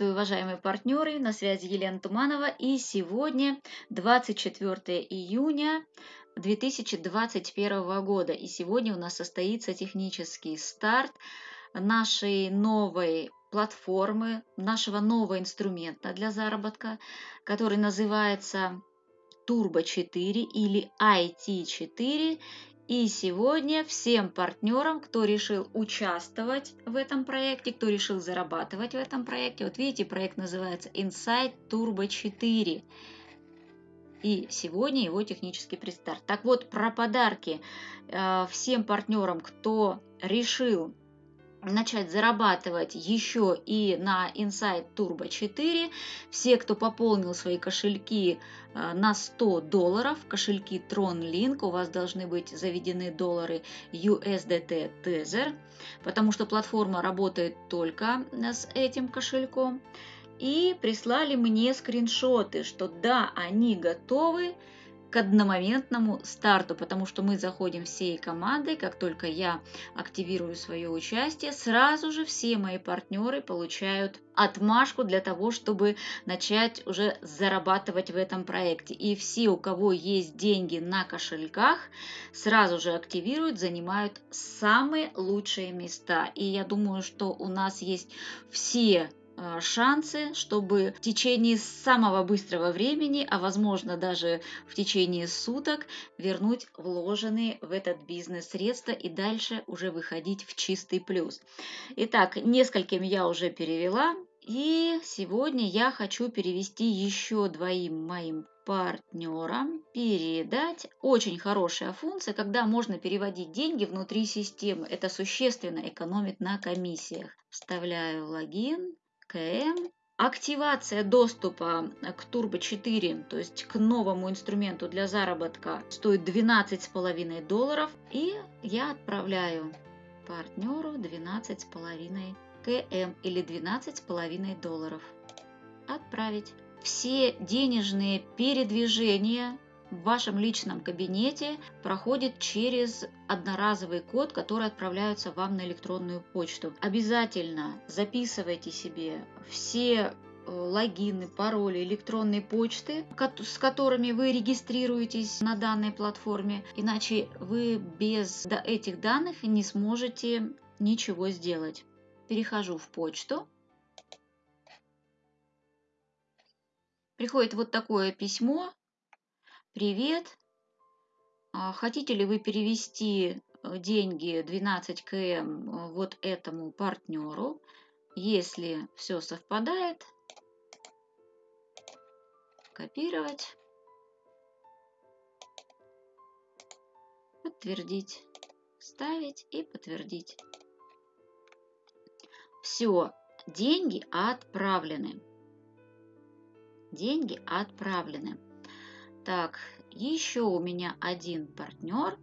Приветствую, уважаемые партнеры, на связи Елена Туманова, и сегодня 24 июня 2021 года, и сегодня у нас состоится технический старт нашей новой платформы, нашего нового инструмента для заработка, который называется Turbo 4 или IT4, и сегодня всем партнерам, кто решил участвовать в этом проекте, кто решил зарабатывать в этом проекте, вот видите, проект называется Insight Turbo 4. И сегодня его технический предстарт. Так вот, про подарки э, всем партнерам, кто решил начать зарабатывать еще и на Insight Turbo 4. Все, кто пополнил свои кошельки э, на 100 долларов, кошельки Tron Link, у вас должны быть заведены доллары USDT Tether, потому что платформа работает только с этим кошельком. И прислали мне скриншоты, что да, они готовы, к одномоментному старту, потому что мы заходим всей командой, как только я активирую свое участие, сразу же все мои партнеры получают отмашку для того, чтобы начать уже зарабатывать в этом проекте. И все, у кого есть деньги на кошельках, сразу же активируют, занимают самые лучшие места. И я думаю, что у нас есть все шансы, чтобы в течение самого быстрого времени, а возможно даже в течение суток, вернуть вложенные в этот бизнес средства и дальше уже выходить в чистый плюс. Итак, нескольким я уже перевела, и сегодня я хочу перевести еще двоим моим партнерам, передать. Очень хорошая функция, когда можно переводить деньги внутри системы. Это существенно экономит на комиссиях. Вставляю логин, КМ. Активация доступа к Turbo 4, то есть к новому инструменту для заработка, стоит 12,5 долларов. И я отправляю партнеру 12,5 КМ или 12,5 долларов. Отправить. Все денежные передвижения в вашем личном кабинете проходит через одноразовый код, который отправляется вам на электронную почту. Обязательно записывайте себе все э, логины, пароли, электронной почты, с которыми вы регистрируетесь на данной платформе, иначе вы без этих данных не сможете ничего сделать. Перехожу в почту. Приходит вот такое письмо Привет! А хотите ли вы перевести э, деньги 12 км э, вот этому партнеру? Если все совпадает, копировать, подтвердить, ставить и подтвердить. Все, деньги отправлены. Деньги отправлены. Так, еще у меня один партнер,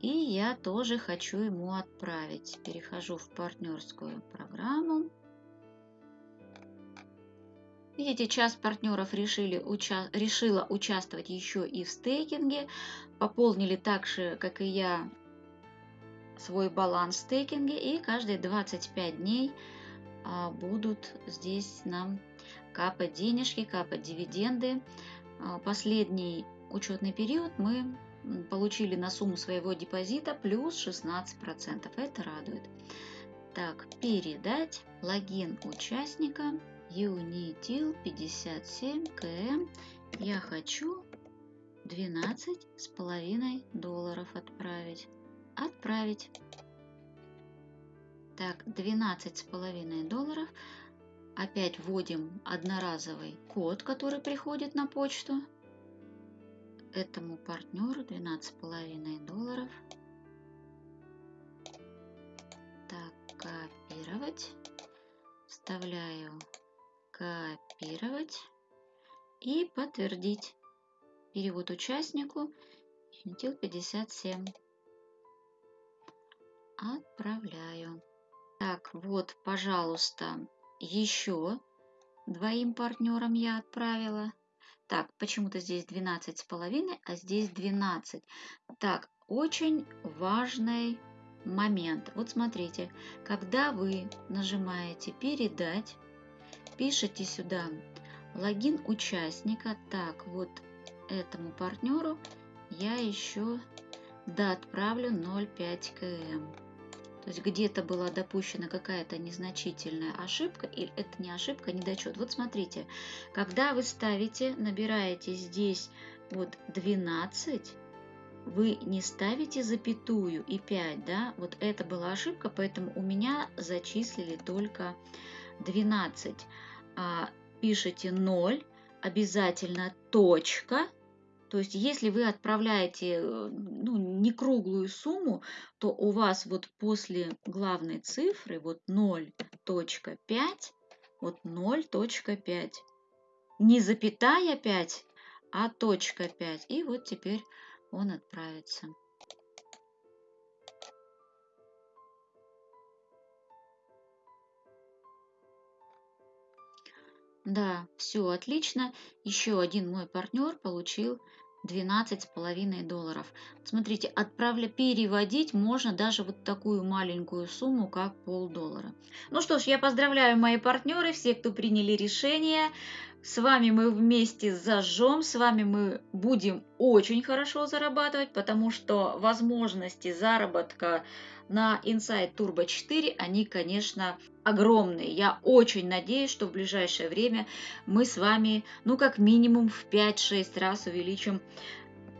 и я тоже хочу ему отправить. Перехожу в партнерскую программу. Видите, часть партнеров решили, уча решила участвовать еще и в стейкинге. Пополнили так же, как и я, свой баланс в стейкинге. И каждые 25 дней а, будут здесь нам капать денежки, капать дивиденды. А, последний учетный период мы получили на сумму своего депозита плюс 16%. Это радует. Так, передать логин участника Unitil 57 КМ. Я хочу 12 с половиной долларов отправить. Отправить. Так, 12 с половиной долларов Опять вводим одноразовый код, который приходит на почту. Этому партнеру 12,5 долларов. Так, копировать. Вставляю копировать и подтвердить. Перевод участнику Интил 57. Отправляю. Так, вот, пожалуйста, еще двоим партнерам я отправила. Так, почему-то здесь 12 с половиной, а здесь 12. Так, очень важный момент. Вот смотрите, когда вы нажимаете «Передать», пишите сюда логин участника. Так, вот этому партнеру я еще да, отправлю 0,5 км. То есть где-то была допущена какая-то незначительная ошибка, или это не ошибка, недочет. Вот смотрите, когда вы ставите, набираете здесь вот 12, вы не ставите запятую и 5, да, вот это была ошибка, поэтому у меня зачислили только 12. А, пишите 0, обязательно точка, то есть, если вы отправляете э, ну, не круглую сумму, то у вас вот после главной цифры вот 0.5, вот 0.5. Не запятая 5, а точка 5. И вот теперь он отправится. Да, все отлично. Еще один мой партнер получил 12,5 долларов. Смотрите, отправля переводить можно даже вот такую маленькую сумму, как полдоллара. Ну что ж, я поздравляю мои партнеры, все, кто приняли решение. С вами мы вместе зажжем, с вами мы будем очень хорошо зарабатывать, потому что возможности заработка на Insight Turbo 4, они, конечно, огромные. Я очень надеюсь, что в ближайшее время мы с вами, ну, как минимум в 5-6 раз увеличим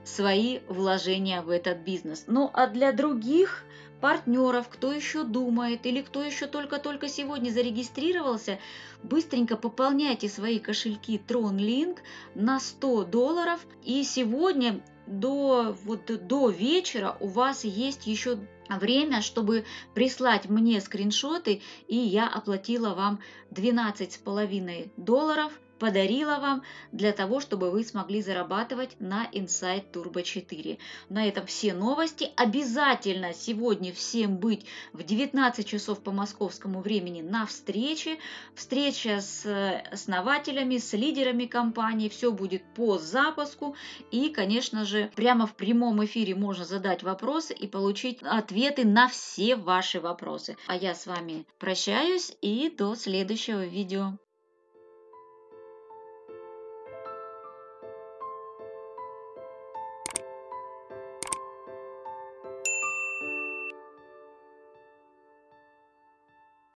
свои вложения в этот бизнес. Ну, а для других партнеров, кто еще думает или кто еще только-только сегодня зарегистрировался, быстренько пополняйте свои кошельки TronLink на 100 долларов. И сегодня до, вот, до вечера у вас есть еще время, чтобы прислать мне скриншоты, и я оплатила вам 12,5 долларов подарила вам для того, чтобы вы смогли зарабатывать на Insight Turbo 4. На этом все новости. Обязательно сегодня всем быть в 19 часов по московскому времени на встрече. Встреча с э, основателями, с лидерами компании. Все будет по запуску. И, конечно же, прямо в прямом эфире можно задать вопросы и получить ответы на все ваши вопросы. А я с вами прощаюсь и до следующего видео.